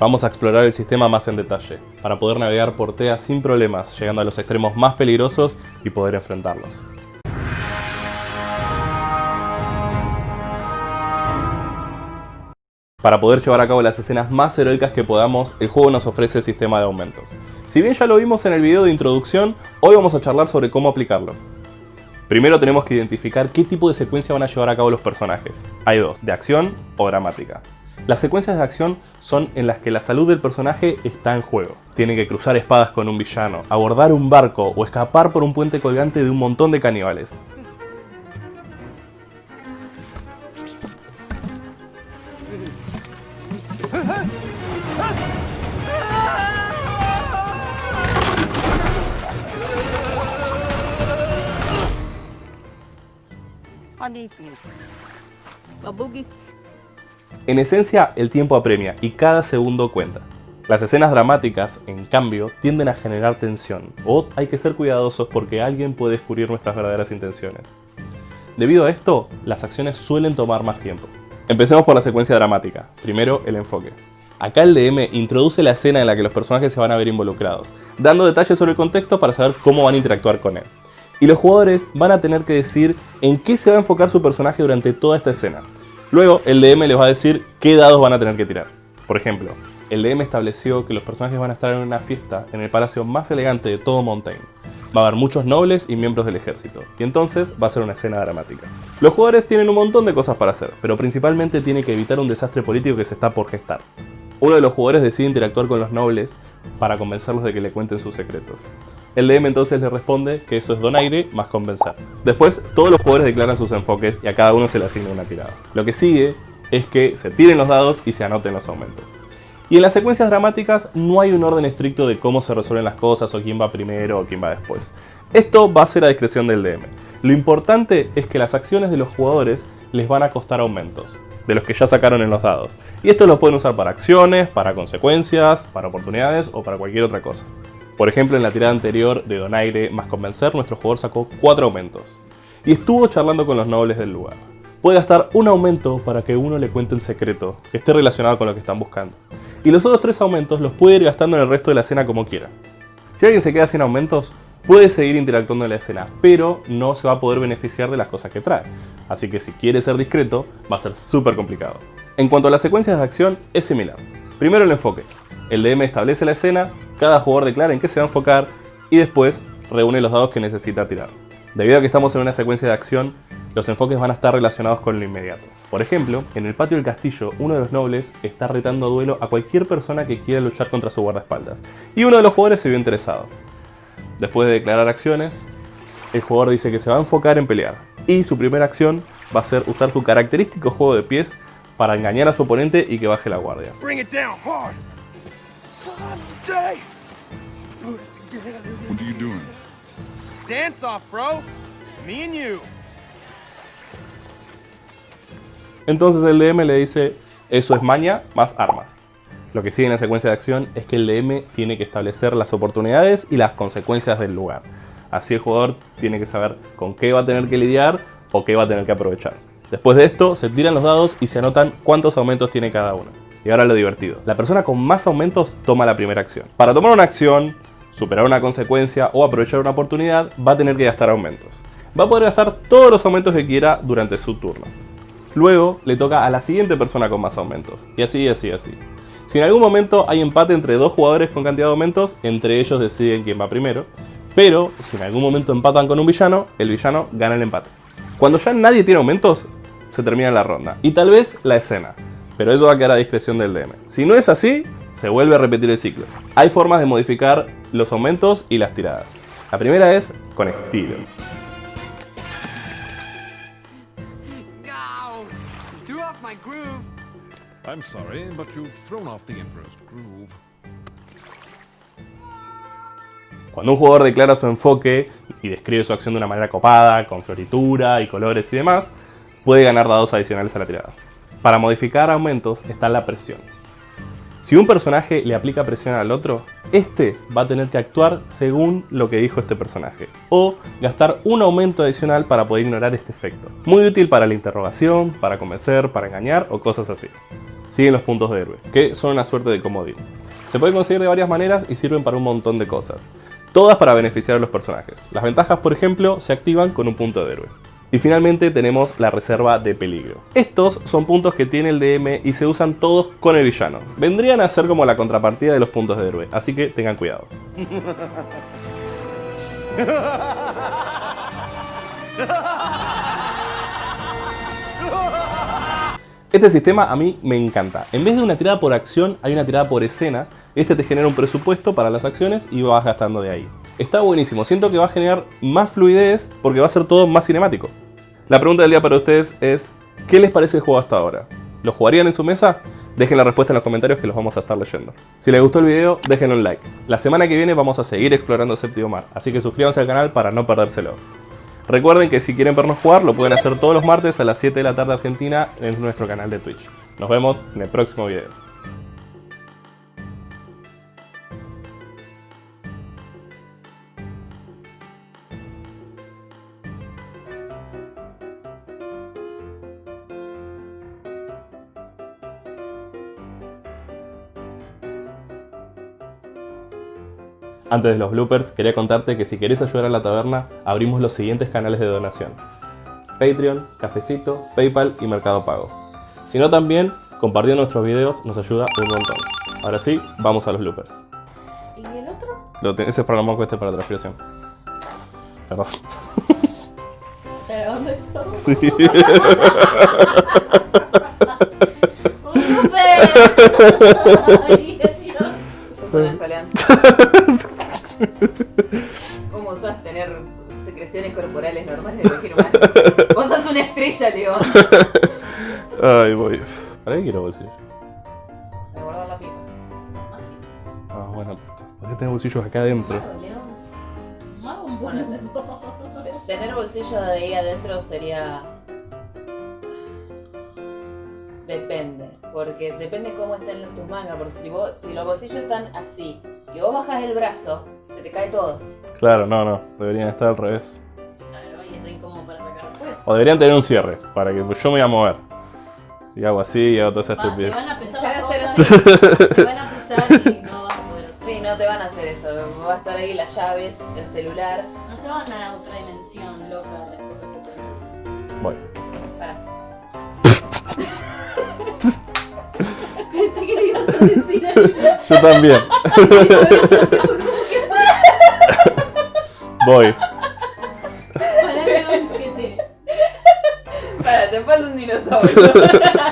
Vamos a explorar el sistema más en detalle, para poder navegar por TEA sin problemas, llegando a los extremos más peligrosos y poder enfrentarlos. Para poder llevar a cabo las escenas más heroicas que podamos, el juego nos ofrece el sistema de aumentos. Si bien ya lo vimos en el video de introducción, hoy vamos a charlar sobre cómo aplicarlo. Primero tenemos que identificar qué tipo de secuencia van a llevar a cabo los personajes. Hay dos, de acción o dramática. Las secuencias de acción son en las que la salud del personaje está en juego. Tiene que cruzar espadas con un villano, abordar un barco o escapar por un puente colgante de un montón de caníbales. En esencia, el tiempo apremia y cada segundo cuenta. Las escenas dramáticas, en cambio, tienden a generar tensión, o hay que ser cuidadosos porque alguien puede descubrir nuestras verdaderas intenciones. Debido a esto, las acciones suelen tomar más tiempo. Empecemos por la secuencia dramática. Primero, el enfoque. Acá el DM introduce la escena en la que los personajes se van a ver involucrados, dando detalles sobre el contexto para saber cómo van a interactuar con él. Y los jugadores van a tener que decir en qué se va a enfocar su personaje durante toda esta escena, Luego, el DM les va a decir qué dados van a tener que tirar. Por ejemplo, el DM estableció que los personajes van a estar en una fiesta en el palacio más elegante de todo Montaigne. Va a haber muchos nobles y miembros del ejército, y entonces va a ser una escena dramática. Los jugadores tienen un montón de cosas para hacer, pero principalmente tienen que evitar un desastre político que se está por gestar. Uno de los jugadores decide interactuar con los nobles para convencerlos de que le cuenten sus secretos. El DM entonces le responde que eso es donaire más convencer. Después, todos los jugadores declaran sus enfoques y a cada uno se le asigna una tirada. Lo que sigue es que se tiren los dados y se anoten los aumentos. Y en las secuencias dramáticas no hay un orden estricto de cómo se resuelven las cosas o quién va primero o quién va después. Esto va a ser a discreción del DM. Lo importante es que las acciones de los jugadores les van a costar aumentos, de los que ya sacaron en los dados. Y esto lo pueden usar para acciones, para consecuencias, para oportunidades o para cualquier otra cosa. Por ejemplo, en la tirada anterior de Donaire más Convencer, nuestro jugador sacó 4 aumentos. Y estuvo charlando con los nobles del lugar. Puede gastar un aumento para que uno le cuente un secreto que esté relacionado con lo que están buscando. Y los otros 3 aumentos los puede ir gastando en el resto de la escena como quiera. Si alguien se queda sin aumentos, puede seguir interactuando en la escena, pero no se va a poder beneficiar de las cosas que trae. Así que si quiere ser discreto, va a ser súper complicado. En cuanto a las secuencias de acción, es similar. Primero el enfoque. El DM establece la escena cada jugador declara en qué se va a enfocar y después reúne los dados que necesita tirar. Debido a que estamos en una secuencia de acción, los enfoques van a estar relacionados con lo inmediato. Por ejemplo, en el patio del castillo, uno de los nobles está retando a duelo a cualquier persona que quiera luchar contra su guardaespaldas, y uno de los jugadores se vio interesado. Después de declarar acciones, el jugador dice que se va a enfocar en pelear, y su primera acción va a ser usar su característico juego de pies para engañar a su oponente y que baje la guardia. What are you doing? Dance off, bro. Me and you. Entonces el DM le dice, eso es maña más armas. Lo que sigue en la secuencia de acción es que el DM tiene que establecer las oportunidades y las consecuencias del lugar. Así el jugador tiene que saber con qué va a tener que lidiar o qué va a tener que aprovechar. Después de esto, se tiran los dados y se anotan cuántos aumentos tiene cada uno. Y ahora lo divertido. La persona con más aumentos toma la primera acción. Para tomar una acción, superar una consecuencia o aprovechar una oportunidad, va a tener que gastar aumentos. Va a poder gastar todos los aumentos que quiera durante su turno. Luego le toca a la siguiente persona con más aumentos. Y así, así, así. Si en algún momento hay empate entre dos jugadores con cantidad de aumentos, entre ellos deciden quién va primero. Pero si en algún momento empatan con un villano, el villano gana el empate. Cuando ya nadie tiene aumentos, se termina la ronda. Y tal vez la escena pero eso va a quedar a discreción del DM. Si no es así, se vuelve a repetir el ciclo. Hay formas de modificar los aumentos y las tiradas. La primera es con estilo. Cuando un jugador declara su enfoque y describe su acción de una manera copada, con floritura y colores y demás, puede ganar dados adicionales a la tirada. Para modificar aumentos está la presión. Si un personaje le aplica presión al otro, este va a tener que actuar según lo que dijo este personaje, o gastar un aumento adicional para poder ignorar este efecto. Muy útil para la interrogación, para convencer, para engañar o cosas así. siguen los puntos de héroe, que son una suerte de comodín. Se pueden conseguir de varias maneras y sirven para un montón de cosas. Todas para beneficiar a los personajes. Las ventajas, por ejemplo, se activan con un punto de héroe. Y finalmente tenemos la reserva de peligro. Estos son puntos que tiene el DM y se usan todos con el villano. Vendrían a ser como la contrapartida de los puntos de héroe, así que tengan cuidado. Este sistema a mí me encanta. En vez de una tirada por acción, hay una tirada por escena. Este te genera un presupuesto para las acciones y vas gastando de ahí. Está buenísimo, siento que va a generar más fluidez porque va a ser todo más cinemático. La pregunta del día para ustedes es, ¿qué les parece el juego hasta ahora? ¿Lo jugarían en su mesa? Dejen la respuesta en los comentarios que los vamos a estar leyendo. Si les gustó el video, déjenle un like. La semana que viene vamos a seguir explorando Séptimo Mar, así que suscríbanse al canal para no perdérselo. Recuerden que si quieren vernos jugar, lo pueden hacer todos los martes a las 7 de la tarde Argentina en nuestro canal de Twitch. Nos vemos en el próximo video. Antes de los bloopers, quería contarte que si querés ayudar a la taberna, abrimos los siguientes canales de donación. Patreon, Cafecito, Paypal y Mercado Pago. Si no también, compartiendo nuestros videos nos ayuda un montón. Ahora sí, vamos a los bloopers. ¿Y el otro? Lo ese es para este para transpiración. Perdón. ¿Pero dónde está? ¡Un ¿Cómo secreciones corporales normales de cualquier humano? Vos sos una estrella, León. Ay, voy. ¿Para qué quiero bolsillo? Para guardar la pipa. Ah, bueno. ¿Por qué tener bolsillos acá adentro? Bueno, tener bolsillo de ahí adentro sería... Depende, porque depende cómo estén tus mangas, porque si, vos, si los bolsillos están así y vos bajas el brazo, se te cae todo. Claro, no, no, deberían estar al revés. Claro, y es re incómodo para sacar después. O deberían tener un cierre, para que yo me voy a mover. Y hago así y hago toda esa Va, te estupidez. van a pesar Te van a las hacer cosas, te van a pesar y no vas a poder hacer. Sí, no te van a hacer eso. Va a estar ahí las llaves, el celular. No se van a otra dimensión loca las cosas que tengo. Bueno. Para. Yo también. Voy. Para te falta un dinosaurio.